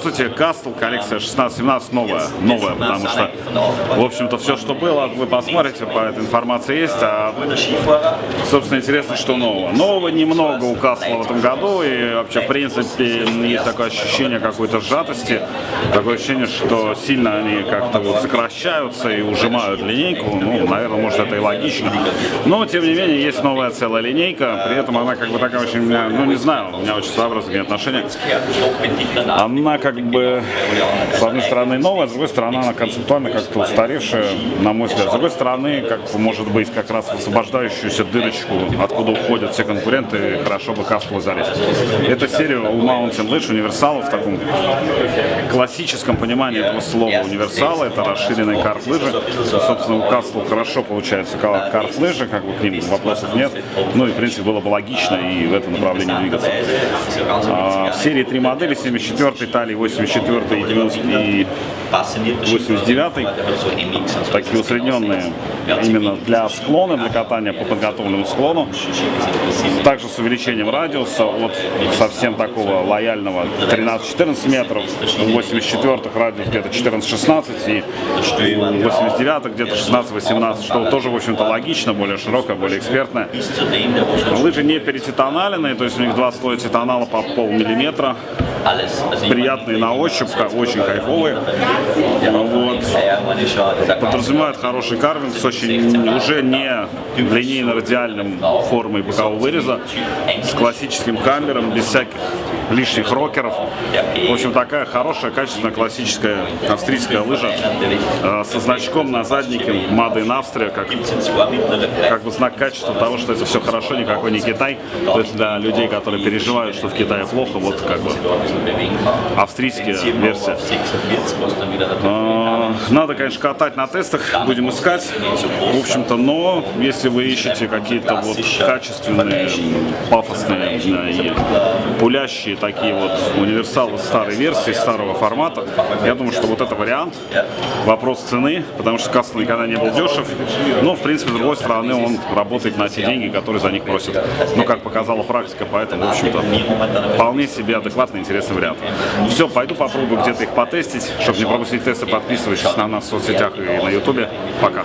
Здравствуйте, Кастл, коллекция 16-17 новая, новая, потому что, в общем-то, все, что было, вы посмотрите, по этой информации есть, а, собственно, интересно, что нового. Нового немного у Кастла в этом году, и вообще, в принципе, есть такое ощущение какой-то сжатости, такое ощущение, что сильно они как-то вот сокращаются и ужимают линейку, ну, наверное, может, это и логично, но, тем не менее, есть новая целая линейка, при этом она как бы такая очень, ну, не знаю, у меня очень своеобразные отношения, она как бы, с одной стороны, новая, с другой стороны, она концептуально как-то устаревшая, на мой взгляд. С другой стороны, как может быть, как раз освобождающуюся дырочку, откуда уходят все конкуренты, хорошо бы Кастлу залезть. Это серия у Mountain Lodge универсала в таком классическом понимании этого слова универсала. Это расширенные карт-лыжи. Собственно, у Кастлу хорошо получается карт-лыжи, как бы к ним вопросов нет. Ну и, в принципе, было бы логично и в этом направлении двигаться. А, в серии три модели, 74 Италии, 84 и 90 и 89 такие усредненные именно для склона, для катания по подготовленному склону. Также с увеличением радиуса от совсем такого лояльного 13-14 метров, 84 радиус где-то 14-16 и 89 где-то 16-18, что тоже, в общем-то, логично, более широкое, более экспертное. Лыжи не перетитаналенные, то есть у них два слоя титанала по полмиллиметра приятные на ощупь, очень кайфовые. Вот. Подразумевают хороший карвинг с очень уже не линейно-радиальным формой бокового выреза, с классическим камером, без всяких лишних рокеров. В общем, такая хорошая, качественная, классическая австрийская лыжа э, со значком на заднике Made in Austria, как, как бы знак качества того, что это все хорошо, никакой не Китай. То есть для людей, которые переживают, что в Китае плохо, вот как бы австрийская версия. А, надо, конечно, катать на тестах, будем искать, в общем-то, но если вы ищете какие-то вот качественные, пафосные и пулящие такие вот универсалы старой версии, старого формата, я думаю, что вот это вариант. Вопрос цены, потому что Кастл никогда не был дешев, но, в принципе, с другой стороны, он работает на те деньги, которые за них просят. Ну, как показала практика, поэтому, в общем-то, вполне себе адекватный, интересный вариант. Все, пойду попробую где-то их потестить. Чтобы не пропустить тесты, подписывайтесь на нас в соцсетях и на ютубе. Пока.